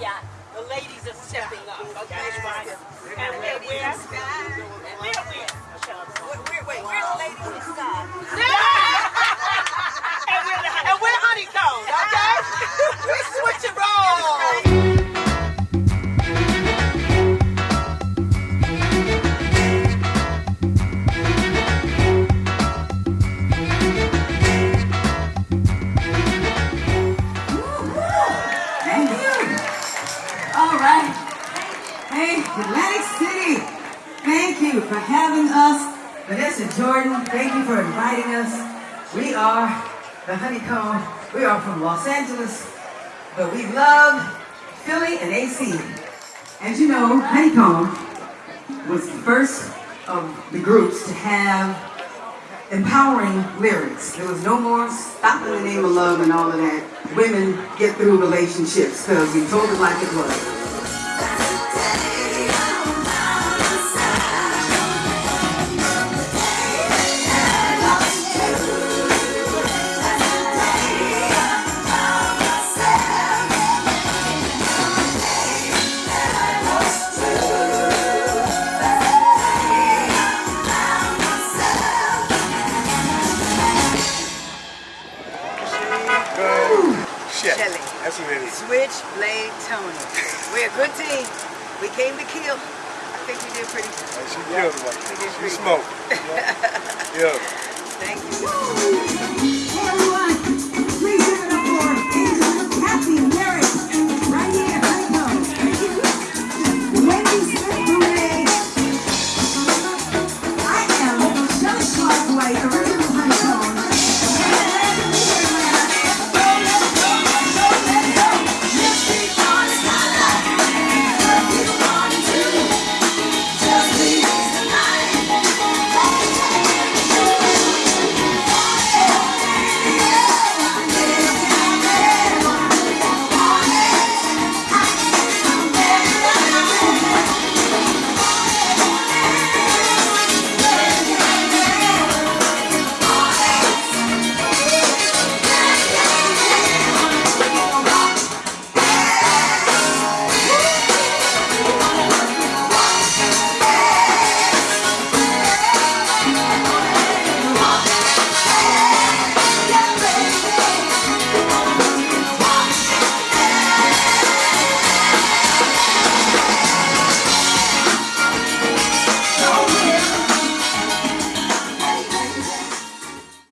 Yeah. The ladies are stepping up, okay? Yes. And we're, we're Atlantic City. Thank you for having us. Vanessa Jordan, thank you for inviting us. We are the Honey Cone. We are from Los Angeles, but we love Philly and AC. As you know, Honey Cone was the first of the groups to have empowering lyrics. There was no more stop in the name of love and all of that. Women get through relationships because we told it like it was. Shit. Shelly. That's what it is. Switchblade Tony. We're a good team. We came to kill. I think we did pretty good. Hey, she killed did She pretty smoked. good. Yeah. Thank you.